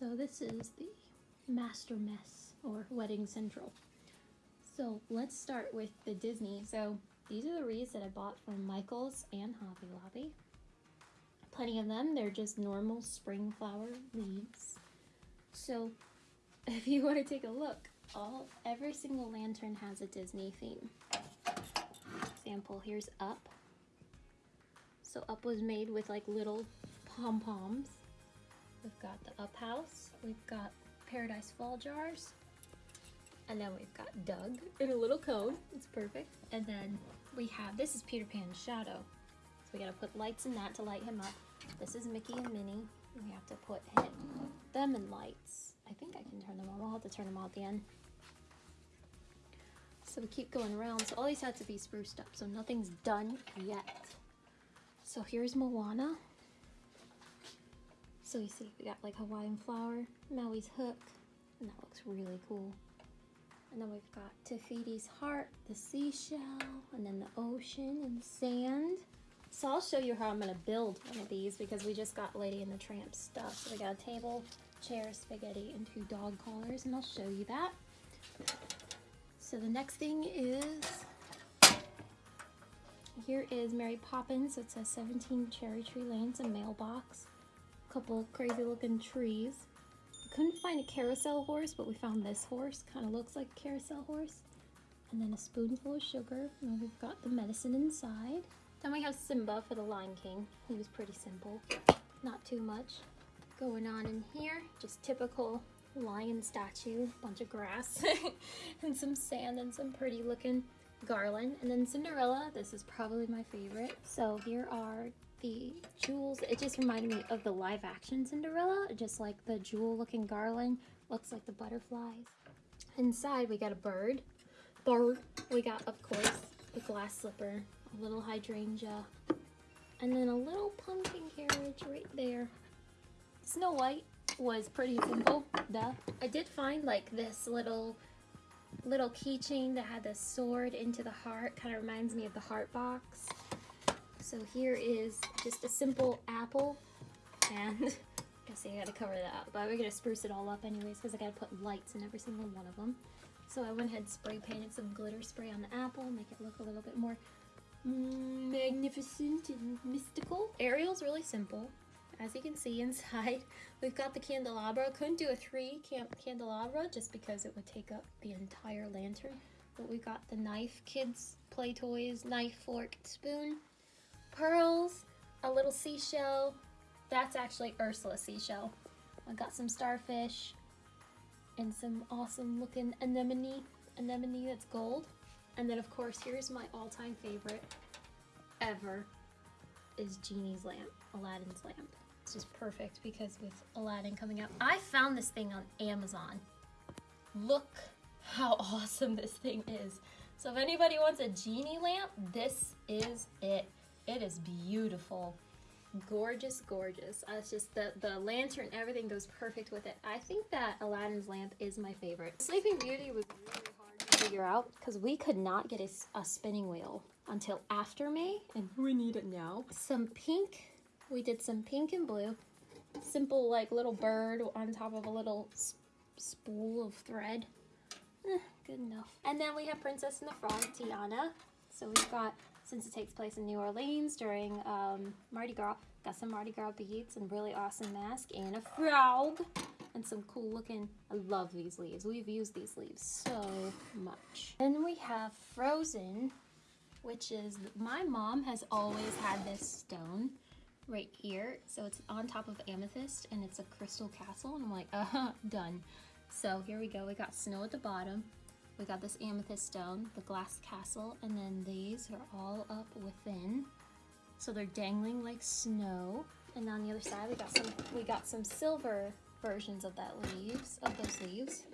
So this is the master mess or wedding central. So let's start with the Disney. So these are the wreaths that I bought from Michaels and Hobby Lobby. Plenty of them. They're just normal spring flower leaves. So if you want to take a look, all every single lantern has a Disney theme. Example, here's Up. So Up was made with like little pom-poms. We've got the Up House. We've got Paradise Fall jars. And then we've got Doug in a little cone. It's perfect. And then we have, this is Peter Pan's shadow. So we gotta put lights in that to light him up. This is Mickey and Minnie. We have to put him, them in lights. I think I can turn them on. I'll have to turn them on at the end. So we keep going around. So all these had to be spruced up. So nothing's done yet. So here's Moana. So you see, we got like Hawaiian flower, Maui's hook, and that looks really cool. And then we've got Te Fiti's heart, the seashell, and then the ocean and sand. So I'll show you how I'm gonna build one of these because we just got Lady and the Tramp stuff. So we got a table, chair, spaghetti, and two dog collars, and I'll show you that. So the next thing is, here is Mary Poppins. It says 17 Cherry Tree Lanes, a mailbox couple crazy looking trees. Couldn't find a carousel horse, but we found this horse. Kind of looks like a carousel horse. And then a spoonful of sugar. And we've got the medicine inside. Then we have Simba for the Lion King. He was pretty simple. Not too much going on in here. Just typical lion statue. Bunch of grass and some sand and some pretty looking garland. And then Cinderella. This is probably my favorite. So here are the jewels. It just reminded me of the live action Cinderella, just like the jewel looking garland. Looks like the butterflies. Inside we got a bird. Bird. We got, of course, the glass slipper, a little hydrangea, and then a little pumpkin carriage right there. Snow White was pretty simple, duh. I did find like this little little keychain that had the sword into the heart. Kind of reminds me of the heart box. So here is just a simple apple and I guess I gotta cover that up, but we're gonna spruce it all up anyways because I gotta put lights in every single one of them. So I went ahead and spray painted some glitter spray on the apple, make it look a little bit more magnificent and mystical. Ariel's really simple. As you can see inside, we've got the candelabra. Couldn't do a three candelabra just because it would take up the entire lantern. But we got the knife, kids play toys, knife, fork, spoon pearls, a little seashell. That's actually Ursula seashell. I got some starfish and some awesome looking anemone, anemone that's gold. And then of course, here's my all-time favorite ever is Genie's lamp, Aladdin's lamp. It's just perfect because with Aladdin coming out, I found this thing on Amazon. Look how awesome this thing is. So if anybody wants a genie lamp, this is it. It is beautiful. Gorgeous, gorgeous. Uh, it's just the, the lantern, everything goes perfect with it. I think that Aladdin's lamp is my favorite. Sleeping Beauty was really hard to figure out because we could not get a, a spinning wheel until after May and we need it now. Some pink. We did some pink and blue. Simple like little bird on top of a little spool of thread. Eh, good enough. And then we have Princess and the Frog, Tiana. So we've got since it takes place in New Orleans during um, Mardi Gras. Got some Mardi Gras beads and really awesome mask and a frog and some cool looking, I love these leaves. We've used these leaves so much. Then we have Frozen, which is, my mom has always had this stone right here. So it's on top of amethyst and it's a crystal castle. And I'm like, uh -huh, done. So here we go. We got snow at the bottom. We got this amethyst stone, the glass castle, and then these are all up within. So they're dangling like snow. And on the other side, we got some we got some silver versions of that leaves, of those leaves,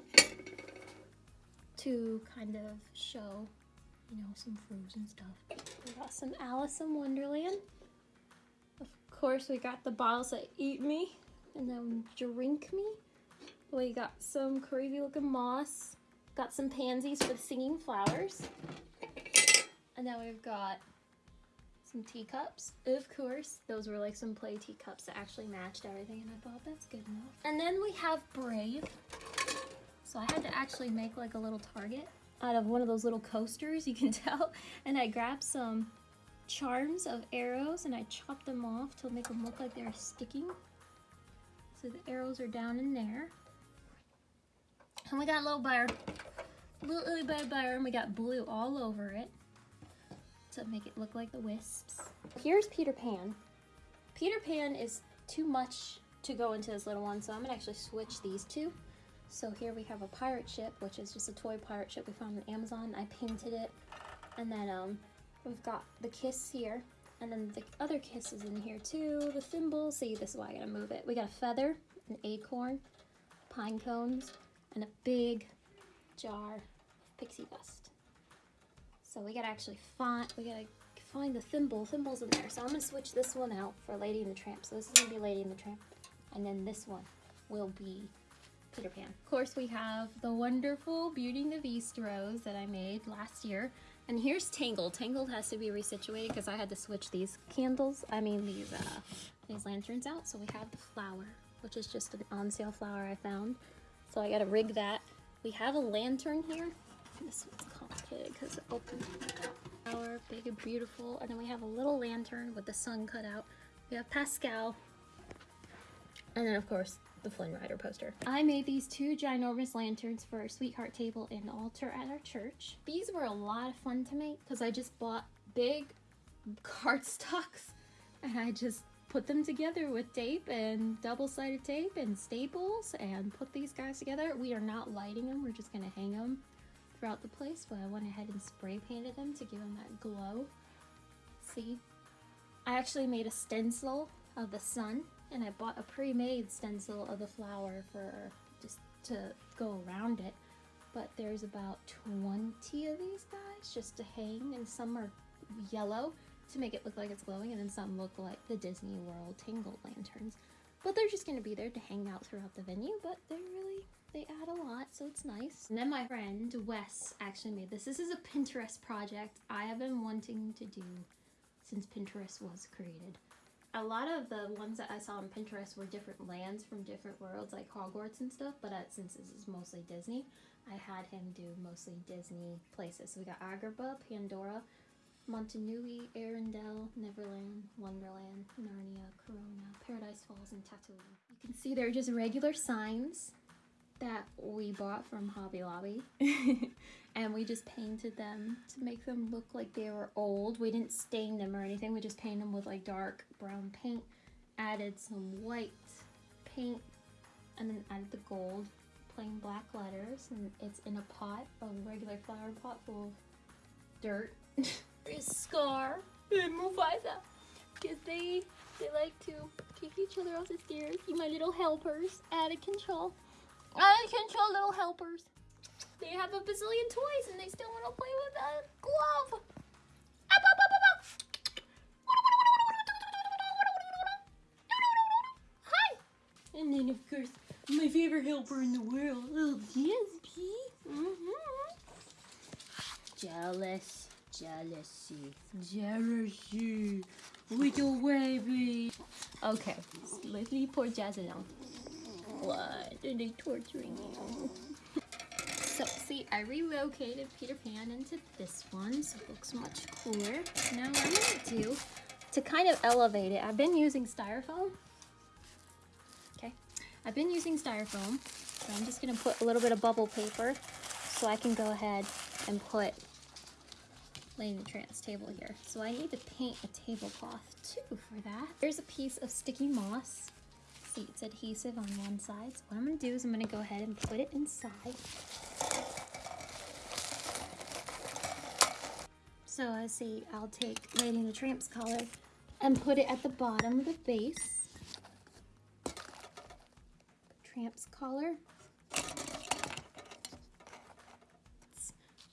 to kind of show, you know, some frozen stuff. We got some Alice in Wonderland. Of course, we got the bottles that eat me and then drink me. We got some crazy looking moss Got some pansies for the singing flowers. And then we've got some teacups. Of course, those were like some play teacups that actually matched everything and I thought that's good enough. And then we have Brave. So I had to actually make like a little target out of one of those little coasters, you can tell. And I grabbed some charms of arrows and I chopped them off to make them look like they're sticking. So the arrows are down in there. And we got a little bear. Little itty bitty bear and we got blue all over it to make it look like the wisps. Here's Peter Pan. Peter Pan is too much to go into this little one, so I'm gonna actually switch these two. So here we have a pirate ship, which is just a toy pirate ship we found on Amazon. I painted it. And then um, we've got the kiss here. And then the other kiss is in here too. The thimble. See, this is why I gotta move it. We got a feather, an acorn, pine cones, and a big jar pixie dust. So we gotta actually find, we gotta find the thimble. Thimble's in there. So I'm gonna switch this one out for Lady and the Tramp. So this is gonna be Lady and the Tramp. And then this one will be Peter Pan. Of course, we have the wonderful Beauty and the Beast rose that I made last year. And here's Tangled. Tangled has to be resituated because I had to switch these candles, I mean these uh, these lanterns out. So we have the flower, which is just an on sale flower I found. So I gotta rig that. We have a lantern here. This one's complicated because it opens flower, big and beautiful. And then we have a little lantern with the sun cut out. We have Pascal. And then of course the Flynn Rider poster. I made these two ginormous lanterns for our sweetheart table and altar at our church. These were a lot of fun to make because I just bought big cardstocks and I just put them together with tape and double-sided tape and staples and put these guys together. We are not lighting them, we're just gonna hang them throughout the place, but I went ahead and spray painted them to give them that glow. See? I actually made a stencil of the sun and I bought a pre-made stencil of the flower for just to go around it. But there's about 20 of these guys just to hang and some are yellow to make it look like it's glowing and then some look like the Disney World Tangled lanterns. But they're just going to be there to hang out throughout the venue, but they're really, they add a lot, so it's nice. And then my friend Wes actually made this. This is a Pinterest project I have been wanting to do since Pinterest was created a lot of the ones that I saw on Pinterest were different lands from different worlds, like Hogwarts and stuff. But since this is mostly Disney, I had him do mostly Disney places. So we got Agrabah, Pandora, Motunui, Arendelle, Neverland, Wonderland, Narnia, Corona, Paradise Falls, and Tatooine. You can see they're just regular signs that we bought from Hobby Lobby. and we just painted them to make them look like they were old. We didn't stain them or anything. We just painted them with like dark brown paint. Added some white paint and then added the gold plain black letters and it's in a pot, a regular flower pot full of dirt. There's Scar and Mufasa because they they like to kick each other off the stairs. You my little helpers, out of control. Out of control little helpers. They have a bazillion toys and they still want to play with a glove. Up, up, up, up, up. Hi. And then, of course, my favorite helper in the world, little Jazzy. Mm-hmm. Jealous. Jealousy. Jealousy. Little baby. Okay, let's leave poor Jazzy now. What? Are they torturing you? So see, I relocated Peter Pan into this one, so it looks much cooler. Now what I'm gonna do, to kind of elevate it, I've been using styrofoam. Okay, I've been using styrofoam, so I'm just gonna put a little bit of bubble paper so I can go ahead and put Lady the Tramp's table here. So I need to paint a tablecloth too for that. There's a piece of sticky moss it's adhesive on one side. So what I'm gonna do is I'm gonna go ahead and put it inside. So I see I'll take Lady the Tramp's collar and put it at the bottom of the base. Tramp's collar.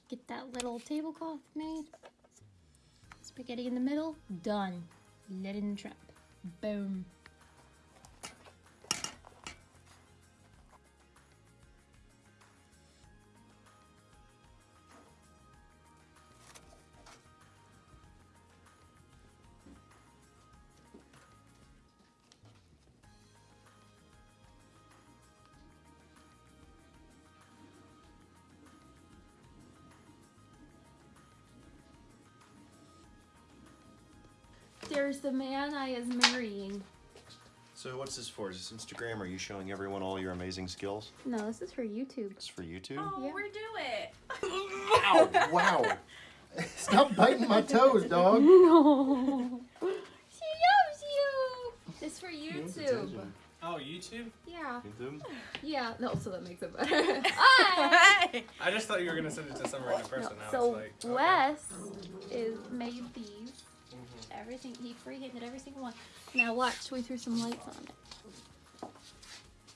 Get that little tablecloth made. Spaghetti in the middle, done. Lady the Tramp. Boom. There's the man I is marrying. So what's this for? Is this Instagram? Are you showing everyone all your amazing skills? No, this is for YouTube. It's for YouTube? Oh, Yeah. we're do it. Ow! Wow! Stop biting my toes, dog! No. she loves you. It's for YouTube. Oh, YouTube? Yeah. YouTube? Yeah. No, so that makes it better. Hi. I just thought you were gonna send it to some random No, person. Now so it's like, okay. Wes is made these. Everything he freehanded every single one. Now watch, we threw some lights on it.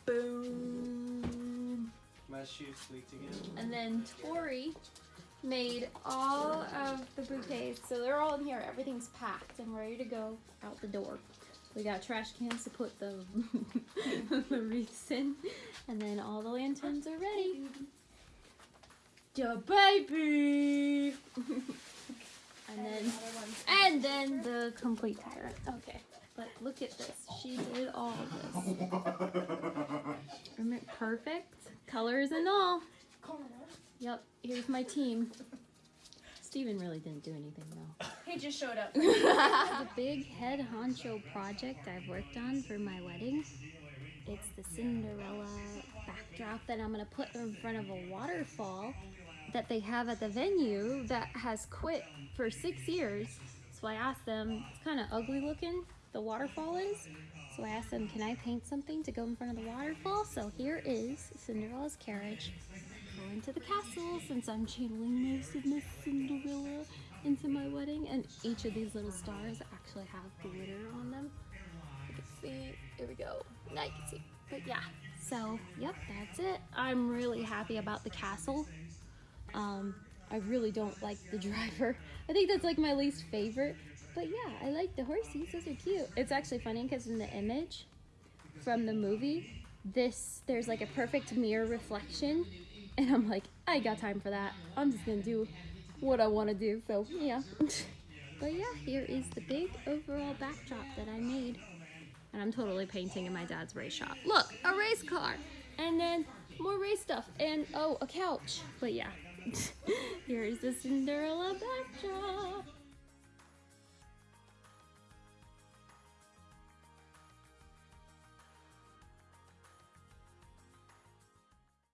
Boom. My shoes leaked again. And then Tori made all of the bouquets. So they're all in here. Everything's packed and ready to go out the door. We got trash cans to put the, the wreaths in. And then all the lanterns are ready. The baby! and then and then the complete tyrant. Okay. But look at this. She did all of this. Perfect? Colors and all. Yep, here's my team. Steven really didn't do anything though. He just showed up. the big head honcho project I've worked on for my wedding. It's the Cinderella backdrop that I'm gonna put in front of a waterfall that they have at the venue that has quit for six years. So I asked them, it's kind of ugly looking, the waterfall is. So I asked them, can I paint something to go in front of the waterfall? So here is Cinderella's carriage going to the castle since I'm channeling most of Miss Cinderella into my wedding. And each of these little stars actually have glitter on them. You can see, here we go. Now you can see. But yeah, so yep, that's it. I'm really happy about the castle. Um, I really don't like the driver. I think that's like my least favorite. But yeah, I like the horses. Those are cute. It's actually funny because in the image from the movie, this there's like a perfect mirror reflection, and I'm like, I got time for that. I'm just gonna do what I want to do. So yeah. but yeah, here is the big overall backdrop that I made, and I'm totally painting in my dad's race shop. Look, a race car, and then more race stuff, and oh, a couch. But yeah, here is the Cinderella backdrop.